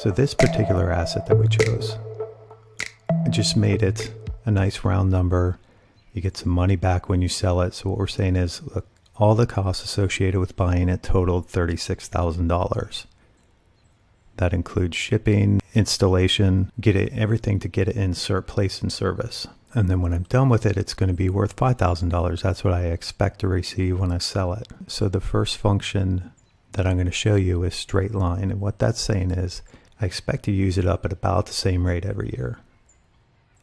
So this particular asset that we chose, I just made it a nice round number. You get some money back when you sell it. So what we're saying is, look, all the costs associated with buying it totaled $36,000. That includes shipping, installation, get it everything to get it insert place in service. And then when I'm done with it, it's going to be worth $5,000. That's what I expect to receive when I sell it. So the first function that I'm going to show you is straight line. And what that's saying is I expect to use it up at about the same rate every year.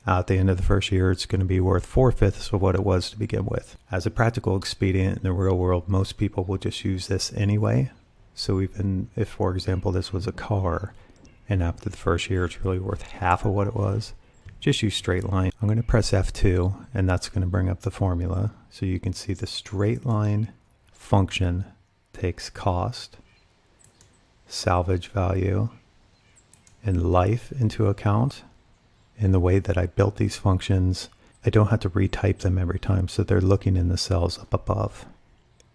At the end of the first year, it's going to be worth four fifths of what it was to begin with. As a practical expedient in the real world, most people will just use this anyway. So even if, for example, this was a car and after the first year it's really worth half of what it was, just use straight line. I'm going to press F2 and that's going to bring up the formula. So you can see the straight line function takes cost, salvage value, and life into account. In the way that I built these functions, I don't have to retype them every time, so they're looking in the cells up above.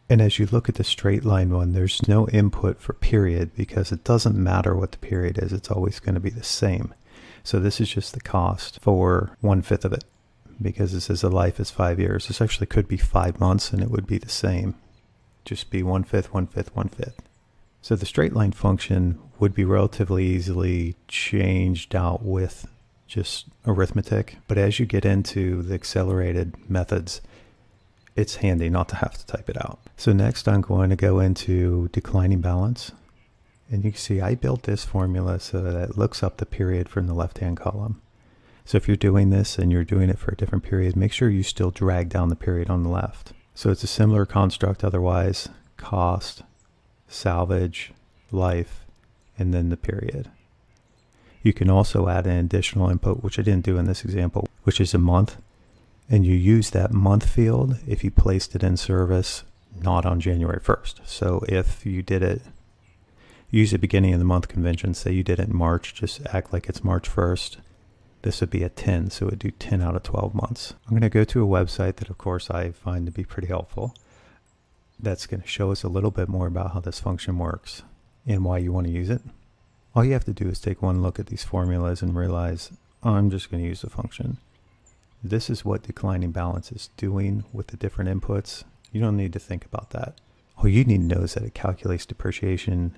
And as you look at the straight line one, there's no input for period because it doesn't matter what the period is, it's always going to be the same. So this is just the cost for one fifth of it because it says the life is five years. This actually could be five months and it would be the same. Just be one fifth, one fifth, one fifth. So the straight line function would be relatively easily changed out with just arithmetic. But as you get into the accelerated methods, it's handy not to have to type it out. So next I'm going to go into declining balance. And you can see I built this formula so that it looks up the period from the left-hand column. So if you're doing this and you're doing it for a different period, make sure you still drag down the period on the left. So it's a similar construct otherwise, cost, salvage, life, and then the period. You can also add an additional input, which I didn't do in this example, which is a month. And you use that month field if you placed it in service not on January 1st. So if you did it, use the beginning of the month convention, say you did it in March, just act like it's March 1st. This would be a 10, so it would do 10 out of 12 months. I'm going to go to a website that, of course, I find to be pretty helpful. That's going to show us a little bit more about how this function works and why you want to use it. All you have to do is take one look at these formulas and realize, I'm just going to use the function. This is what declining balance is doing with the different inputs. You don't need to think about that. All you need to know is that it calculates depreciation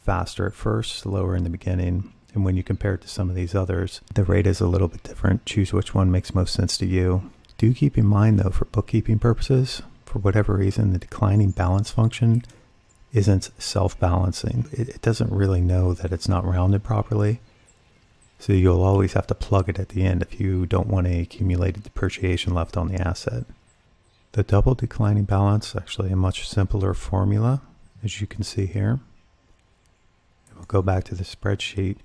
faster at first, slower in the beginning, and when you compare it to some of these others, the rate is a little bit different. Choose which one makes most sense to you. Do keep in mind though, for bookkeeping purposes, for whatever reason, the declining balance function isn't self-balancing. It, it doesn't really know that it's not rounded properly. So you'll always have to plug it at the end if you don't want any accumulated depreciation left on the asset. The double declining balance is actually a much simpler formula, as you can see here. We'll go back to the spreadsheet.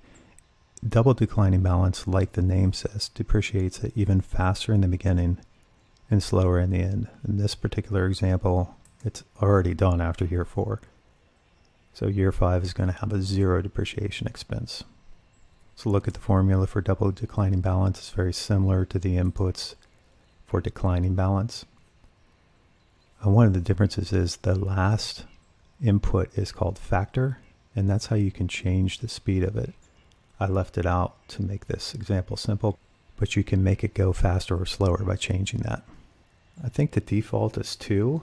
Double declining balance, like the name says, depreciates it even faster in the beginning and slower in the end. In this particular example, it's already done after year four. So year five is going to have a zero depreciation expense. So look at the formula for double declining balance. It's very similar to the inputs for declining balance. And one of the differences is the last input is called factor, and that's how you can change the speed of it. I left it out to make this example simple, but you can make it go faster or slower by changing that. I think the default is 2.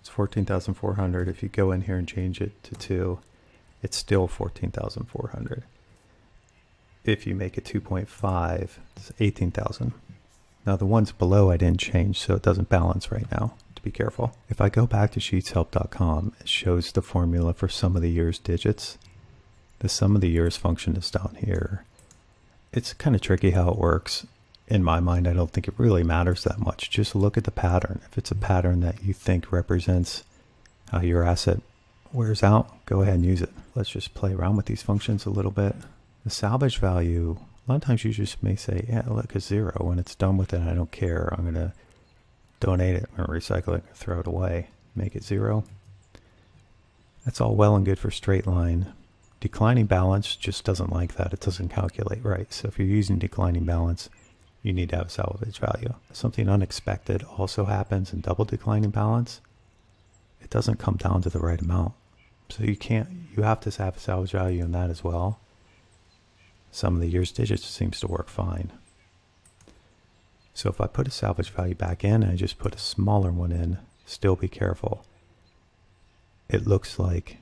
It's 14,400. If you go in here and change it to 2, it's still 14,400 if you make it 2.5, it's 18,000. Now the ones below I didn't change, so it doesn't balance right now. To be careful. If I go back to sheetshelp.com, it shows the formula for sum of the year's digits. The sum of the years function is down here. It's kind of tricky how it works. In my mind, I don't think it really matters that much. Just look at the pattern. If it's a pattern that you think represents how your asset wears out, go ahead and use it. Let's just play around with these functions a little bit. The salvage value, a lot of times you just may say, yeah, look, it's zero. When it's done with it, I don't care. I'm going to donate it or recycle it, throw it away, make it zero. That's all well and good for straight line. Declining balance just doesn't like that. It doesn't calculate right. So if you're using declining balance, you need to have a salvage value. Something unexpected also happens in double declining balance. It doesn't come down to the right amount. So you can't, you have to have a salvage value in that as well. Sum of the year's digits seems to work fine. So if I put a salvage value back in and I just put a smaller one in, still be careful. It looks like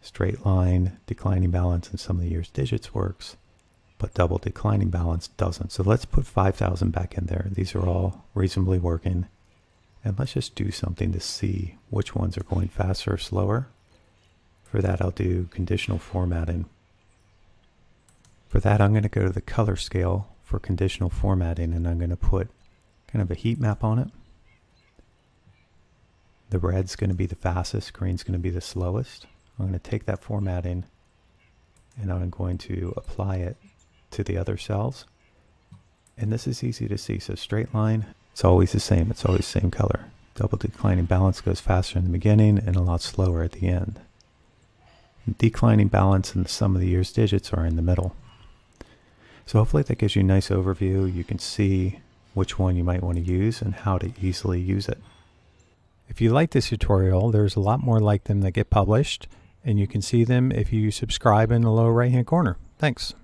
straight line, declining balance, and sum of the year's digits works, but double declining balance doesn't. So let's put 5,000 back in there. These are all reasonably working. And let's just do something to see which ones are going faster or slower. For that, I'll do conditional formatting. For that, I'm going to go to the color scale for conditional formatting, and I'm going to put kind of a heat map on it. The red's going to be the fastest, green's going to be the slowest. I'm going to take that formatting and I'm going to apply it to the other cells. And this is easy to see. So straight line, it's always the same. It's always the same color. Double declining balance goes faster in the beginning and a lot slower at the end. Declining balance and the sum of the year's digits are in the middle. So hopefully that gives you a nice overview. You can see which one you might want to use and how to easily use it. If you like this tutorial, there's a lot more like them that get published and you can see them if you subscribe in the lower right hand corner. Thanks.